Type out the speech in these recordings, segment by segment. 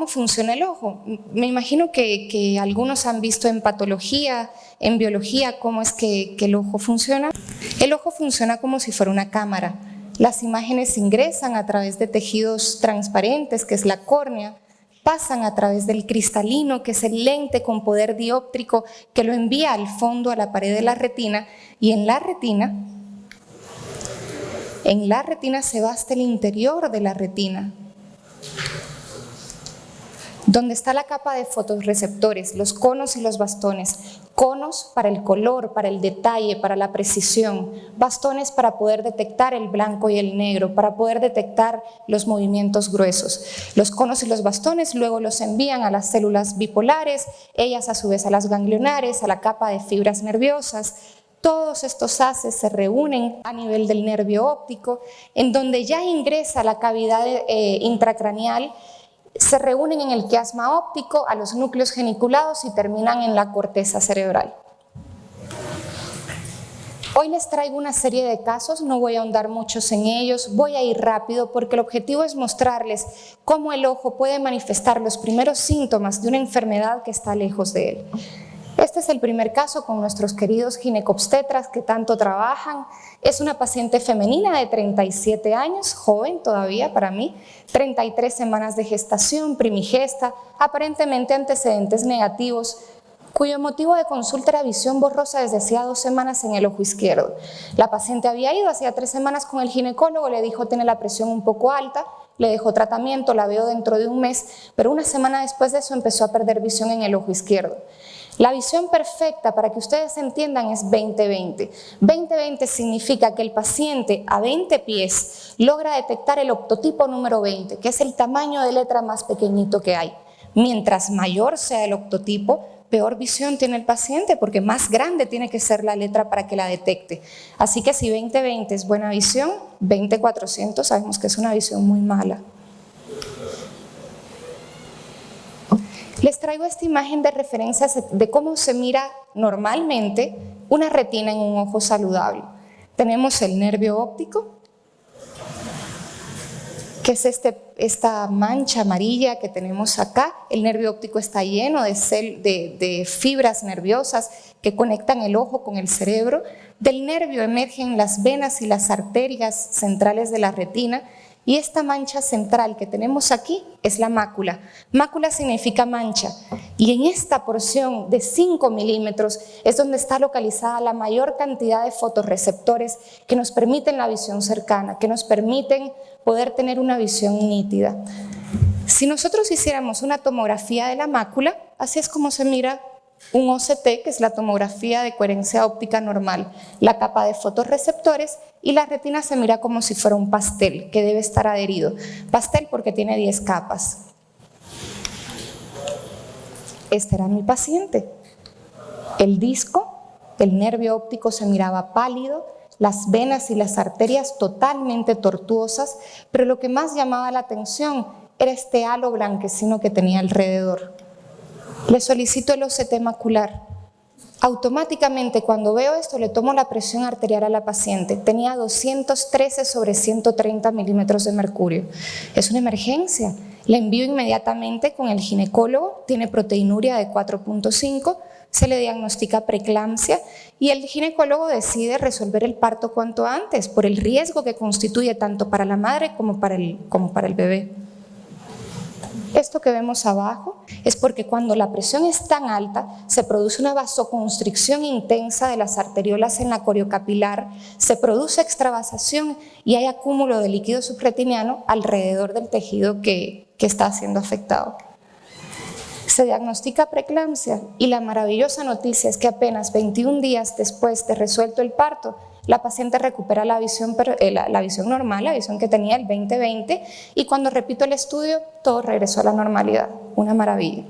¿Cómo funciona el ojo? Me imagino que, algunos han visto en patología, en biología, cómo es que, que el ojo funciona. El ojo funciona como si fuera una cámara. Las imágenes ingresan a través de tejidos transparentes, que es la córnea, pasan a través del cristalino, que es el lente con poder dióptrico que lo envía al fondo a la pared de la retina y en la retina, en la retina se va hasta el interior de la retina, donde está la capa de fotorreceptores, los conos y los bastones. Conos para el color, para el detalle, para la precisión. Bastones para poder detectar el blanco y el negro, para poder detectar los movimientos gruesos. Los conos y los bastones luego los envían a las células bipolares, ellas a su vez a las ganglionares, a la capa de fibras nerviosas, todos estos haces se reúnen a nivel del nervio óptico, en donde ya ingresa la cavidad eh, intracraneal se reúnen en el quiasma óptico a los núcleos geniculados y terminan en la corteza cerebral. Hoy les traigo una serie de casos, no voy a ahondar muchos en ellos, voy a ir rápido porque el objetivo es mostrarles cómo el ojo puede manifestar los primeros síntomas de una enfermedad que está lejos de él. Este es el primer caso con nuestros queridos ginecobstetras que tanto trabajan. Es una paciente femenina de 37 años, joven todavía para mí, 33 semanas de gestación, primigesta, aparentemente antecedentes negativos, cuyo motivo de consulta era visión borrosa desde hacía dos semanas en el ojo izquierdo. La paciente había ido hacía tres semanas con el ginecólogo, le dijo tiene la presión un poco alta, le dejó tratamiento, la veo dentro de un mes, pero una semana después de eso empezó a perder visión en el ojo izquierdo. La visión perfecta, para que ustedes entiendan, es 20-20. 20-20 significa que el paciente a 20 pies logra detectar el octotipo número 20, que es el tamaño de letra más pequeñito que hay. Mientras mayor sea el octotipo, peor visión tiene el paciente porque más grande tiene que ser la letra para que la detecte. Así que si 20-20 es buena visión, 20-400 sabemos que es una visión muy mala. Les traigo esta imagen de referencia de cómo se mira normalmente una retina en un ojo saludable. Tenemos el nervio óptico, que es este, esta mancha amarilla que tenemos acá. El nervio óptico está lleno de, de fibras nerviosas que conectan el ojo con el cerebro. Del nervio emergen las venas y las arterias centrales de la retina y esta mancha central que tenemos aquí es la mácula. Mácula significa mancha. Y en esta porción de 5 milímetros es donde está localizada la mayor cantidad de fotorreceptores que nos permiten la visión cercana, que nos permiten poder tener una visión nítida. Si nosotros hiciéramos una tomografía de la mácula, así es como se mira un OCT, que es la tomografía de coherencia óptica normal, la capa de fotorreceptores y la retina se mira como si fuera un pastel que debe estar adherido. Pastel porque tiene 10 capas. Este era mi paciente. El disco, el nervio óptico se miraba pálido, las venas y las arterias totalmente tortuosas, pero lo que más llamaba la atención era este halo blanquecino que tenía alrededor. Le solicito el OCT macular. Automáticamente cuando veo esto le tomo la presión arterial a la paciente. Tenía 213 sobre 130 milímetros de mercurio. Es una emergencia. Le envío inmediatamente con el ginecólogo, tiene proteinuria de 4.5, se le diagnostica preeclampsia y el ginecólogo decide resolver el parto cuanto antes por el riesgo que constituye tanto para la madre como para el, como para el bebé. Esto que vemos abajo es porque cuando la presión es tan alta se produce una vasoconstricción intensa de las arteriolas en la coriocapilar, se produce extravasación y hay acúmulo de líquido subretiniano alrededor del tejido que, que está siendo afectado. Se diagnostica preeclampsia y la maravillosa noticia es que apenas 21 días después de resuelto el parto la paciente recupera la visión, eh, la, visión normal, la visión que tenía el 2020 y cuando repito el estudio todo regresó a la normalidad, una maravilla.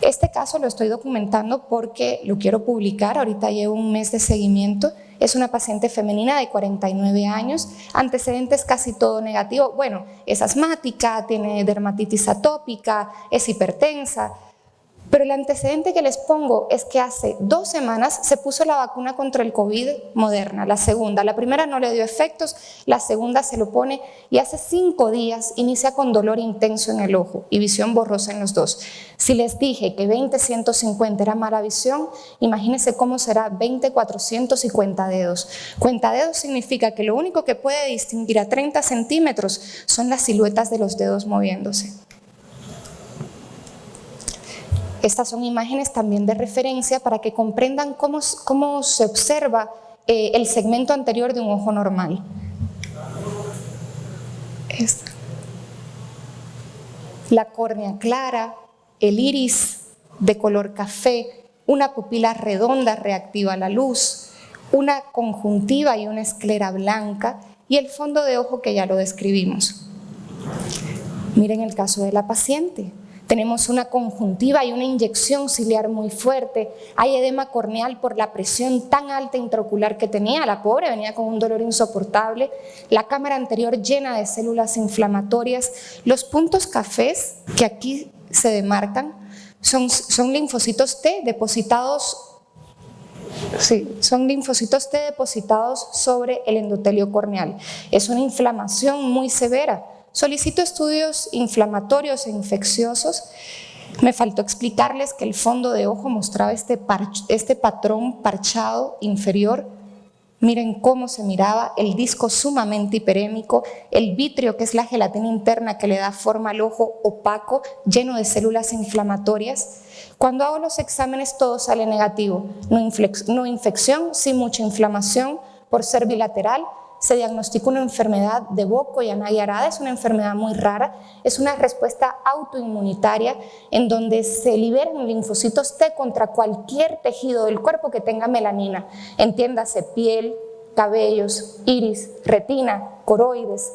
Este caso lo estoy documentando porque lo quiero publicar, ahorita llevo un mes de seguimiento, es una paciente femenina de 49 años, antecedentes casi todo negativo, bueno, es asmática, tiene dermatitis atópica, es hipertensa, Pero el antecedente que les pongo es que hace dos semanas se puso la vacuna contra el COVID moderna, la segunda. La primera no le dio efectos, la segunda se lo pone y hace cinco días inicia con dolor intenso en el ojo y visión borrosa en los dos. Si les dije que 20-150 era mala visión, imagínense cómo será 20-400 y dedos. Cuenta dedos significa que lo único que puede distinguir a 30 centímetros son las siluetas de los dedos moviéndose. Estas son imágenes también de referencia para que comprendan cómo, cómo se observa eh, el segmento anterior de un ojo normal. Esta. La córnea clara, el iris de color café, una pupila redonda reactiva a la luz, una conjuntiva y una esclera blanca y el fondo de ojo que ya lo describimos. Miren el caso de la paciente. Tenemos una conjuntiva y una inyección ciliar muy fuerte. Hay edema corneal por la presión tan alta intraocular que tenía. La pobre venía con un dolor insoportable. La cámara anterior llena de células inflamatorias. Los puntos cafés que aquí se demarcan son, son linfocitos T depositados Sí, son linfocitos T depositados sobre el endotelio corneal. Es una inflamación muy severa. Solicito estudios inflamatorios e infecciosos. Me faltó explicarles que el fondo de ojo mostraba este, este patrón parchado inferior. Miren cómo se miraba el disco sumamente hiperémico, el vitrio, que es la gelatina interna que le da forma al ojo opaco, lleno de células inflamatorias. Cuando hago los exámenes todo sale negativo, no, infección, sí mucha inflamación por ser bilateral, se diagnostica una enfermedad de Boco y Anaya es una enfermedad muy rara, es una respuesta autoinmunitaria en donde se liberan linfocitos T contra cualquier tejido del cuerpo que tenga melanina, entiéndase piel, cabellos, iris, retina, coroides,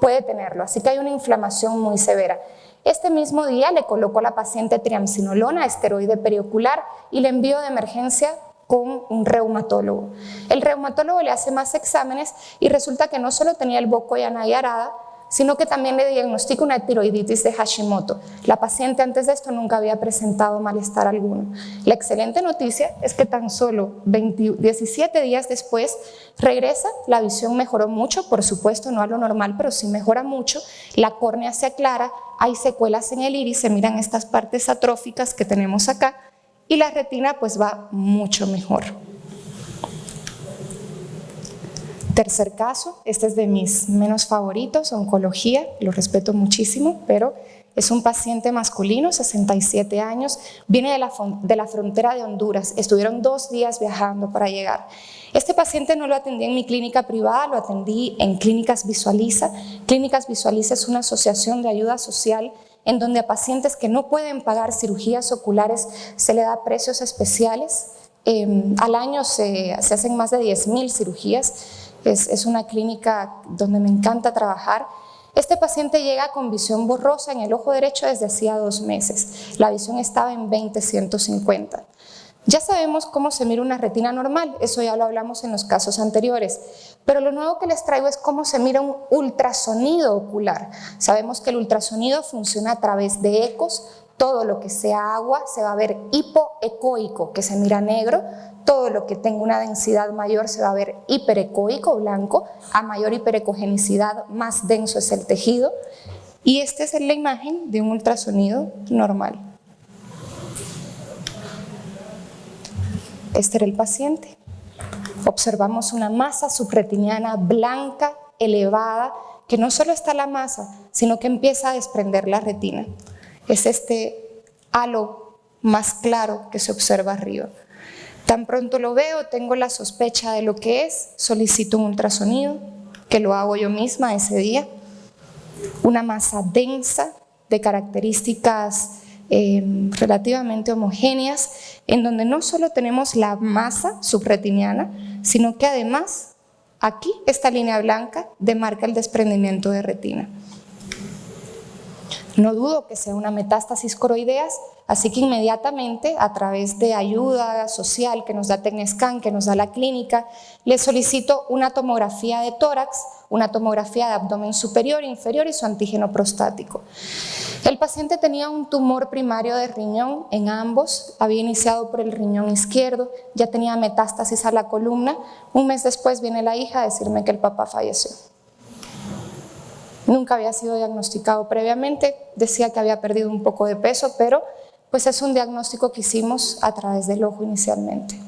puede tenerlo, así que hay una inflamación muy severa. Este mismo día le colocó la paciente triamcinolona, esteroide periocular, y le envió de emergencia con un reumatólogo. El reumatólogo le hace más exámenes y resulta que no solo tenía el boco y arada, sino que también le diagnostica una tiroiditis de Hashimoto. La paciente antes de esto nunca había presentado malestar alguno. La excelente noticia es que tan solo 17 días después regresa, la visión mejoró mucho, por supuesto no a lo normal, pero sí mejora mucho, la córnea se aclara, hay secuelas en el iris, se miran estas partes atróficas que tenemos acá, y la retina pues va mucho mejor. Tercer caso, este es de mis menos favoritos, oncología, lo respeto muchísimo, pero es un paciente masculino, 67 años, viene de la, de la, frontera de Honduras, estuvieron dos días viajando para llegar. Este paciente no lo atendí en mi clínica privada, lo atendí en Clínicas Visualiza. Clínicas Visualiza es una asociación de ayuda social en donde a pacientes que no pueden pagar cirugías oculares se le da precios especiales. Em, al año se, hacen más de 10.000 cirugías, es, es una clínica donde me encanta trabajar. Este paciente llega con visión borrosa en el ojo derecho desde hacía dos meses. La visión estaba en 20-150. Ya sabemos cómo se mira una retina normal, eso ya lo hablamos en los casos anteriores, pero lo nuevo que les traigo es cómo se mira un ultrasonido ocular. Sabemos que el ultrasonido funciona a través de ecos, todo lo que sea agua se va a ver hipoecoico, que se mira negro, todo lo que tenga una densidad mayor se va a ver hiperecoico, blanco, a mayor hiperecogenicidad más denso es el tejido, y esta es la imagen de un ultrasonido normal. Este era el paciente. Observamos una masa subretiniana blanca, elevada, que no solo está la masa, sino que empieza a desprender la retina. Es este halo más claro que se observa arriba. Tan pronto lo veo, tengo la sospecha de lo que es, solicito un ultrasonido, que lo hago yo misma ese día. Una masa densa de características Em, relativamente homogéneas, en donde no solo tenemos la masa subretiniana, sino que además aquí esta línea blanca demarca el desprendimiento de retina. No dudo que sea una metástasis coroideas, así que inmediatamente, a través de ayuda social que nos da Tecnescan, que nos da la clínica, le solicito una tomografía de tórax, una tomografía de abdomen superior, inferior y su antígeno prostático. El paciente tenía un tumor primario de riñón en ambos, había iniciado por el riñón izquierdo, ya tenía metástasis a la columna, un mes después viene la hija a decirme que el papá falleció. Nunca había sido diagnosticado previamente, decía que había perdido un poco de peso, pero pues es un diagnóstico que hicimos a través del ojo inicialmente.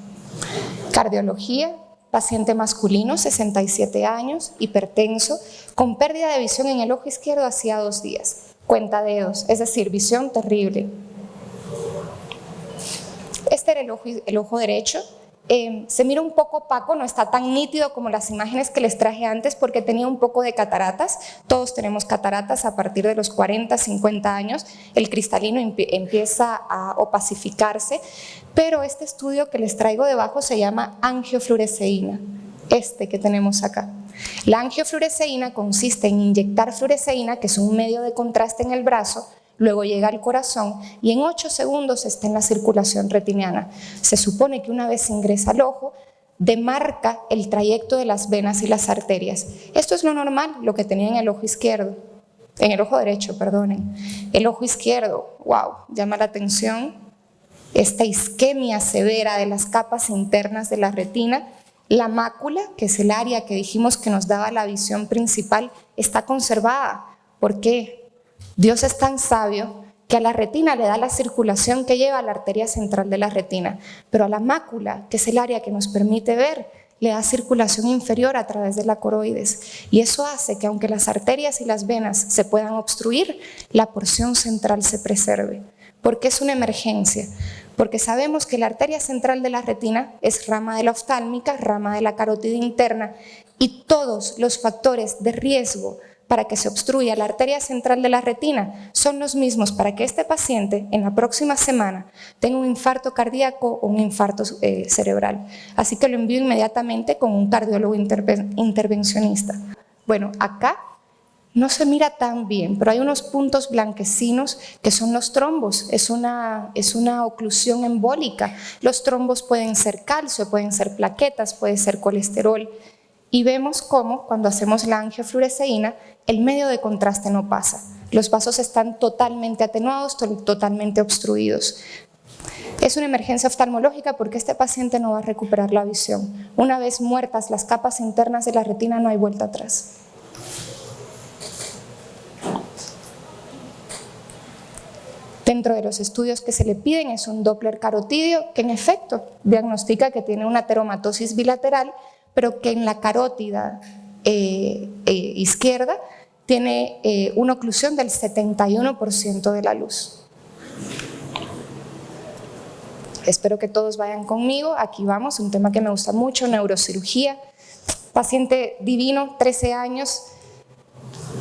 Cardiología, paciente masculino, 67 años, hipertenso, con pérdida de visión en el ojo izquierdo hacía dos días, cuenta dedos, es decir, visión terrible. Este era el ojo, el ojo derecho, Em, se mira un poco opaco, no está tan nítido como las imágenes que les traje antes porque tenía un poco de cataratas, todos tenemos cataratas a partir de los 40, 50 años, el cristalino empieza a opacificarse, pero este estudio que les traigo debajo se llama angiofluoresceína, este que tenemos acá. La angiofluoresceína consiste en inyectar fluoresceína, que es un medio de contraste en el brazo, luego llega al corazón y en 8 segundos está en la circulación retiniana. Se supone que una vez ingresa al ojo, demarca el trayecto de las venas y las arterias. Esto es lo normal, lo que tenía en el ojo izquierdo, en el ojo derecho, perdonen. El ojo izquierdo, wow, llama la atención esta isquemia severa de las capas internas de la retina. La mácula, que es el área que dijimos que nos daba la visión principal, está conservada. ¿Por qué? Dios es tan sabio que a la retina le da la circulación que lleva a la arteria central de la retina, pero a la mácula, que es el área que nos permite ver, le da circulación inferior a través de la coroides. Y eso hace que aunque las arterias y las venas se puedan obstruir, la porción central se preserve. porque es una emergencia? Porque sabemos que la arteria central de la retina es rama de la oftálmica, rama de la carótida interna, y todos los factores de riesgo para que se obstruya la arteria central de la retina son los mismos para que este paciente en la próxima semana tenga un infarto cardíaco o un infarto eh, cerebral. Así que lo envío inmediatamente con un cardiólogo intervencionista. Bueno, acá no se mira tan bien, pero hay unos puntos blanquecinos que son los trombos, es una, es una oclusión embólica. Los trombos pueden ser calcio, pueden ser plaquetas, puede ser colesterol, y vemos cómo cuando hacemos la angiofluoresceína el medio de contraste no pasa. Los vasos están totalmente atenuados, totalmente obstruidos. Es una emergencia oftalmológica porque este paciente no va a recuperar la visión. Una vez muertas las capas internas de la retina no hay vuelta atrás. Dentro de los estudios que se le piden es un Doppler carotidio que en efecto diagnostica que tiene una teromatosis bilateral pero que en la carótida eh, eh, izquierda tiene eh, una oclusión del 71% de la luz. Espero que todos vayan conmigo, aquí vamos, un tema que me gusta mucho, neurocirugía. Paciente divino, 13 años,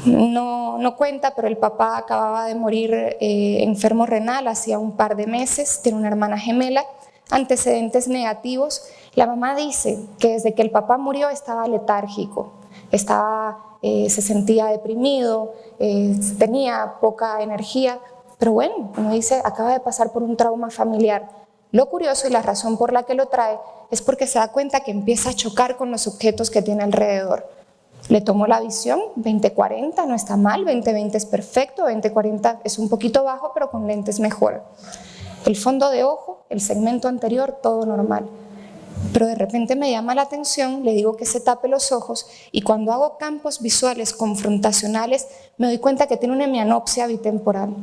no, no cuenta, pero el papá acababa de morir enfermo renal hacía un par de meses, tiene una hermana gemela, antecedentes negativos. La mamá dice que desde que el papá murió estaba letárgico, estaba, eh, se sentía deprimido, eh, tenía poca energía, pero bueno, como dice, acaba de pasar por un trauma familiar. Lo curioso y la razón por la que lo trae es porque se da cuenta que empieza a chocar con los objetos que tiene alrededor. Le tomó la visión, 20-40 no está mal, 20-20 es perfecto, 20-40 es un poquito bajo, pero con lentes mejor. El fondo de ojo, el segmento anterior, todo normal. Pero de repente me llama la atención, le digo que se tape los ojos y cuando hago campos visuales confrontacionales me doy cuenta que tiene una hemianopsia bitemporal.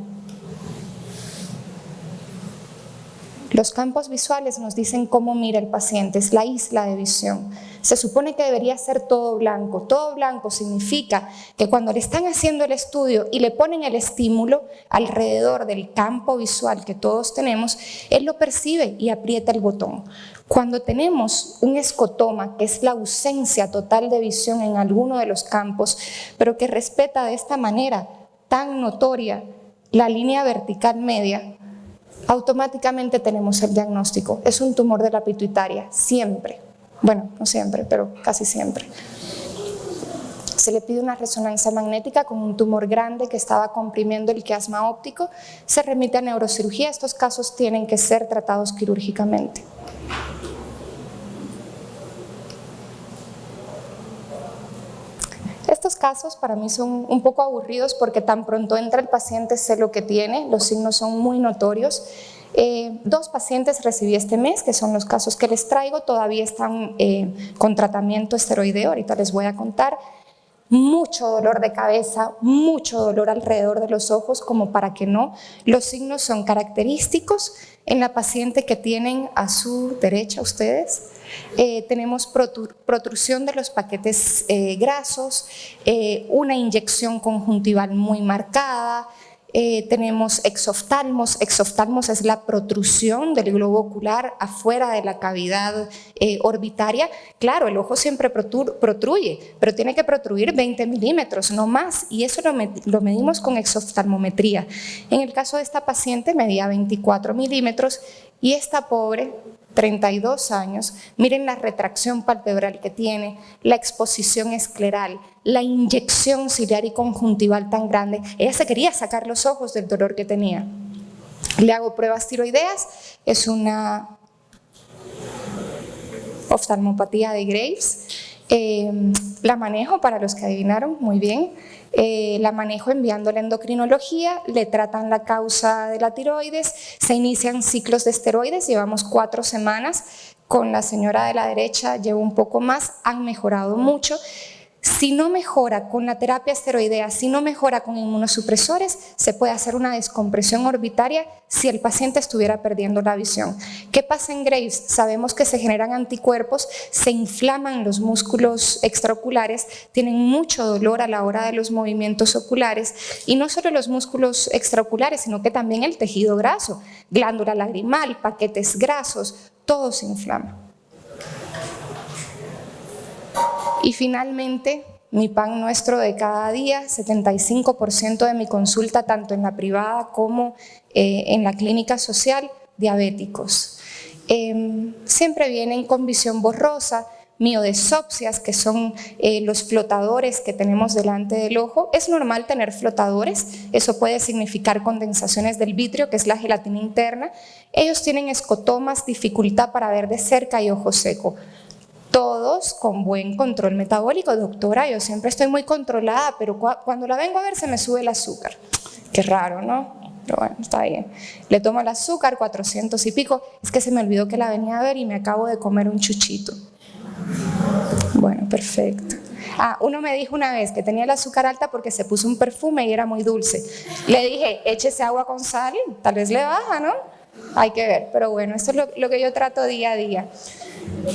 Los campos visuales nos dicen cómo mira el paciente, es la isla de visión. Se supone que debería ser todo blanco. Todo blanco significa que cuando le están haciendo el estudio y le ponen el estímulo alrededor del campo visual que todos tenemos, él lo percibe y aprieta el botón. Cuando tenemos un escotoma, que es la ausencia total de visión en alguno de los campos, pero que respeta de esta manera tan notoria la línea vertical media, automáticamente tenemos el diagnóstico. Es un tumor de la pituitaria, siempre. Bueno, no siempre, pero casi siempre. se le pide una resonancia magnética con un tumor grande que estaba comprimiendo el quiasma óptico, se remite a neurocirugía. Estos casos tienen que ser tratados quirúrgicamente. Estos casos para mí son un poco aburridos porque tan pronto entra el paciente sé lo que tiene, los signos son muy notorios eh, dos pacientes recibí este mes, que son los casos que les traigo, todavía están eh, con tratamiento esteroideo, ahorita les voy a contar. Mucho dolor de cabeza, mucho dolor alrededor de los ojos, como para que no. Los signos son característicos en la paciente que tienen a su derecha ustedes. Eh, tenemos protrusión de los paquetes grasos, una inyección conjuntival muy marcada, eh, tenemos exoftalmos, exoftalmos es la protrusión del globo ocular afuera de la cavidad eh, orbitaria. Claro, el ojo siempre protruye, pero tiene que protruir 20 milímetros, no más, y eso lo, lo medimos con exoftalmometría. En el caso de esta paciente medía 24 milímetros y esta pobre 32 años, miren la retracción palpebral que tiene, la exposición escleral, la inyección ciliar y conjuntival tan grande. Ella se quería sacar los ojos del dolor que tenía. Le hago pruebas tiroideas, es una oftalmopatía de Graves. Eh, la manejo para los que adivinaron muy bien. Eh, la manejo enviando la endocrinología, le tratan la causa de la tiroides, se inician ciclos de esteroides, llevamos cuatro semanas, con la señora de la derecha llevo un poco más, han mejorado mucho, si no mejora con la terapia esteroidea, si no mejora con inmunosupresores, se puede hacer una descompresión orbitaria si el paciente estuviera perdiendo la visión. ¿Qué pasa en Graves? Sabemos que se generan anticuerpos, se inflaman los músculos extraoculares, tienen mucho dolor a la hora de los movimientos oculares y no solo los músculos extraoculares, sino que también el tejido graso, glándula lagrimal, paquetes grasos, todo se inflama. Y finalmente, mi pan nuestro de cada día, 75% de mi consulta, tanto en la privada como eh, en la clínica social, diabéticos. Em, siempre vienen con visión borrosa, miodesopsias, que son eh, los flotadores que tenemos delante del ojo. Es normal tener flotadores, eso puede significar condensaciones del vitrio, que es la gelatina interna. Ellos tienen escotomas, dificultad para ver de cerca y ojo seco con buen control metabólico. Doctora, yo siempre estoy muy controlada, pero cuando la vengo a ver se me sube el azúcar. Qué raro, ¿no? Pero bueno, está bien. Le tomo el azúcar, 400 y pico. Es que se me olvidó que la venía a ver y me acabo de comer un chuchito. Bueno, perfecto. Ah, uno me dijo una vez que tenía el azúcar alta porque se puso un perfume y era muy dulce. Le dije, échese agua con sal, tal vez le baja, ¿no? Hay que ver, pero bueno, esto es lo que yo trato día a día.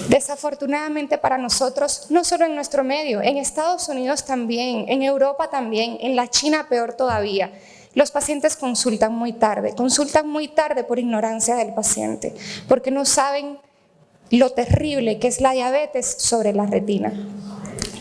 Desafortunadamente para nosotros, no solo en nuestro medio, en Estados Unidos también, en Europa también, en la China peor todavía, los pacientes consultan muy tarde, consultan muy tarde por ignorancia del paciente, porque no saben lo terrible que es la diabetes sobre la retina.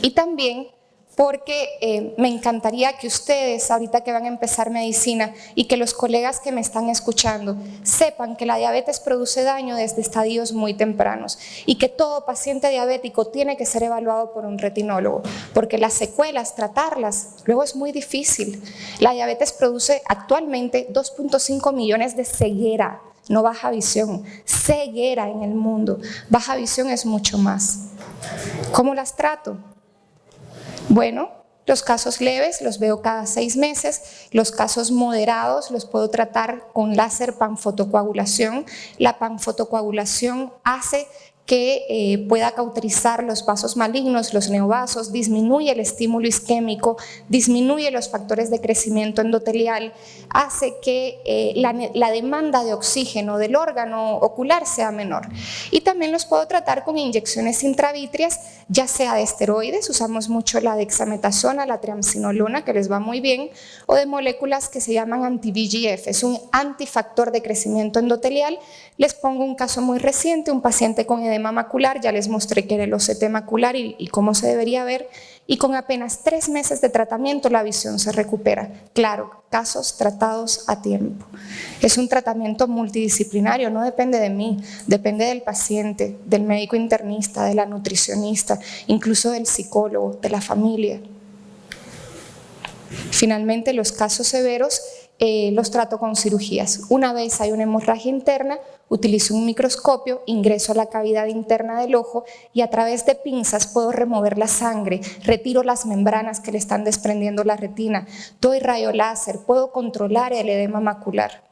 Y también porque eh, me encantaría que ustedes, ahorita que van a empezar medicina, y que los colegas que me están escuchando, sepan que la diabetes produce daño desde estadios muy tempranos y que todo paciente diabético tiene que ser evaluado por un retinólogo, porque las secuelas, tratarlas, luego es muy difícil. La diabetes produce actualmente 2.5 millones de ceguera, no baja visión, ceguera en el mundo. Baja visión es mucho más. ¿Cómo las trato? Bueno, los casos leves los veo cada seis meses, los casos moderados los puedo tratar con láser panfotocoagulación. La panfotocoagulación hace que eh, pueda cauterizar los vasos malignos, los neovasos, disminuye el estímulo isquémico, disminuye los factores de crecimiento endotelial, hace que eh, la, demanda de oxígeno del órgano ocular sea menor. Y también los puedo tratar con inyecciones intravítreas, ya sea de esteroides, usamos mucho la dexametasona, la triamcinolona, que les va muy bien, o de moléculas que se llaman anti-VGF, es un antifactor de crecimiento endotelial. Les pongo un caso muy reciente, un paciente con edema macular, ya les mostré que era el OCT macular y, cómo se debería ver, y con apenas tres meses de tratamiento la visión se recupera. Claro, casos tratados a tiempo. Es un tratamiento multidisciplinario, no depende de mí, depende del paciente, del médico internista, de la nutricionista, incluso del psicólogo, de la familia. Finalmente, los casos severos eh, los trato con cirugías. Una vez hay una hemorragia interna, utilizo un microscopio, ingreso a la cavidad interna del ojo y a través de pinzas puedo remover la sangre, retiro las membranas que le están desprendiendo la retina, doy rayo láser, puedo controlar el edema macular.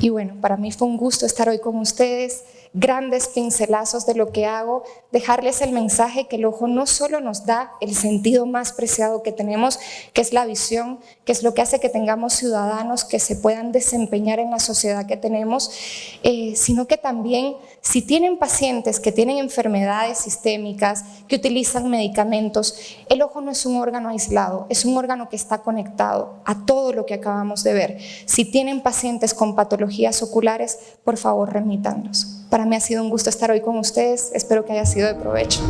Y bueno, para mí fue un gusto estar hoy con ustedes grandes pincelazos de lo que hago, dejarles el mensaje que el ojo no solo nos da el sentido más preciado que tenemos, que es la visión, que es lo que hace que tengamos ciudadanos que se puedan desempeñar en la sociedad que tenemos, eh, sino que también si tienen pacientes que tienen enfermedades sistémicas, que utilizan medicamentos, el ojo no es un órgano aislado, es un órgano que está conectado a todo lo que acabamos de ver. Si tienen pacientes con patologías oculares, por favor remítanlos. Para mí ha sido un gusto estar hoy con ustedes, espero que haya sido de provecho.